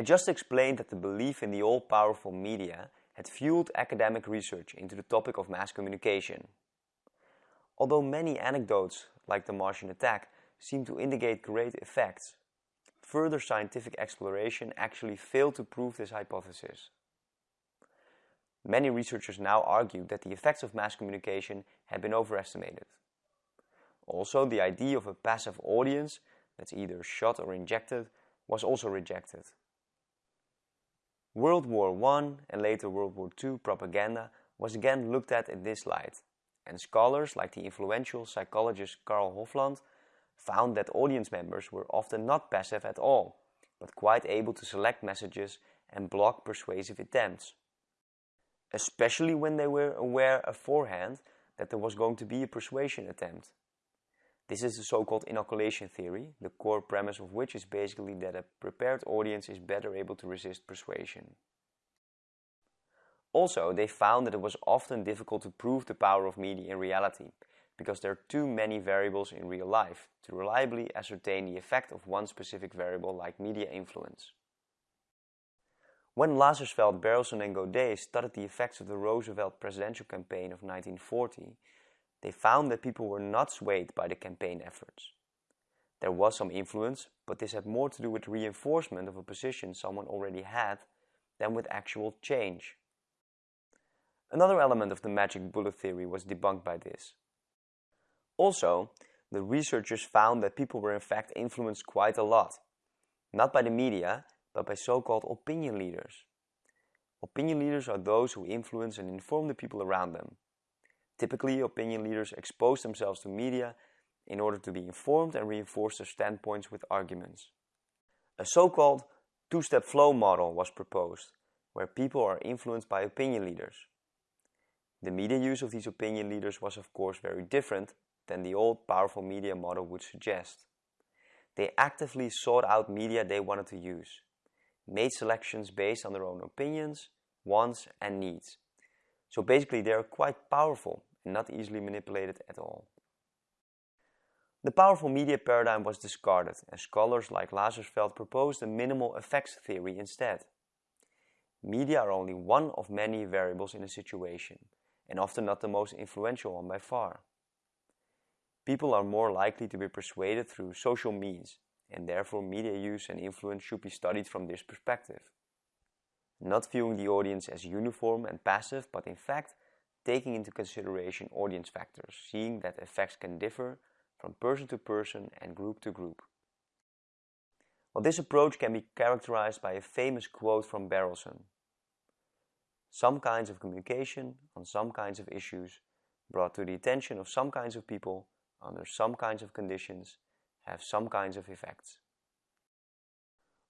I just explained that the belief in the all-powerful media had fueled academic research into the topic of mass communication. Although many anecdotes, like the Martian attack, seem to indicate great effects, further scientific exploration actually failed to prove this hypothesis. Many researchers now argue that the effects of mass communication have been overestimated. Also, the idea of a passive audience that's either shot or injected was also rejected. World War I and later World War II propaganda was again looked at in this light, and scholars like the influential psychologist Carl Hovland found that audience members were often not passive at all, but quite able to select messages and block persuasive attempts especially when they were aware beforehand that there was going to be a persuasion attempt. This is the so-called inoculation theory, the core premise of which is basically that a prepared audience is better able to resist persuasion. Also, they found that it was often difficult to prove the power of media in reality, because there are too many variables in real life to reliably ascertain the effect of one specific variable like media influence. When Lazarsfeld, Berelson and Gaudet studied the effects of the Roosevelt presidential campaign of 1940, they found that people were not swayed by the campaign efforts. There was some influence, but this had more to do with reinforcement of a position someone already had than with actual change. Another element of the magic bullet theory was debunked by this. Also, the researchers found that people were in fact influenced quite a lot, not by the media, but by so-called opinion leaders. Opinion leaders are those who influence and inform the people around them. Typically, opinion leaders expose themselves to media in order to be informed and reinforce their standpoints with arguments. A so-called two-step flow model was proposed, where people are influenced by opinion leaders. The media use of these opinion leaders was of course very different than the old powerful media model would suggest. They actively sought out media they wanted to use made selections based on their own opinions, wants and needs. So basically they are quite powerful and not easily manipulated at all. The powerful media paradigm was discarded and scholars like Lazarsfeld proposed a minimal effects theory instead. Media are only one of many variables in a situation and often not the most influential one by far. People are more likely to be persuaded through social means and therefore media use and influence should be studied from this perspective. Not viewing the audience as uniform and passive, but in fact taking into consideration audience factors, seeing that effects can differ from person to person and group to group. Well, this approach can be characterized by a famous quote from Berelson. Some kinds of communication on some kinds of issues brought to the attention of some kinds of people under some kinds of conditions have some kinds of effects.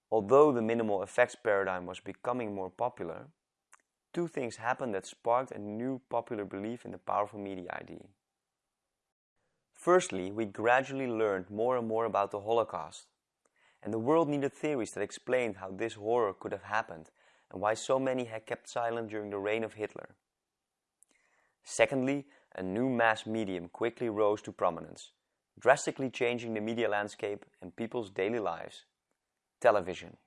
Although the minimal effects paradigm was becoming more popular, two things happened that sparked a new popular belief in the powerful media idea. Firstly, we gradually learned more and more about the Holocaust, and the world needed theories that explained how this horror could have happened and why so many had kept silent during the reign of Hitler. Secondly, a new mass medium quickly rose to prominence, drastically changing the media landscape and people's daily lives. Television.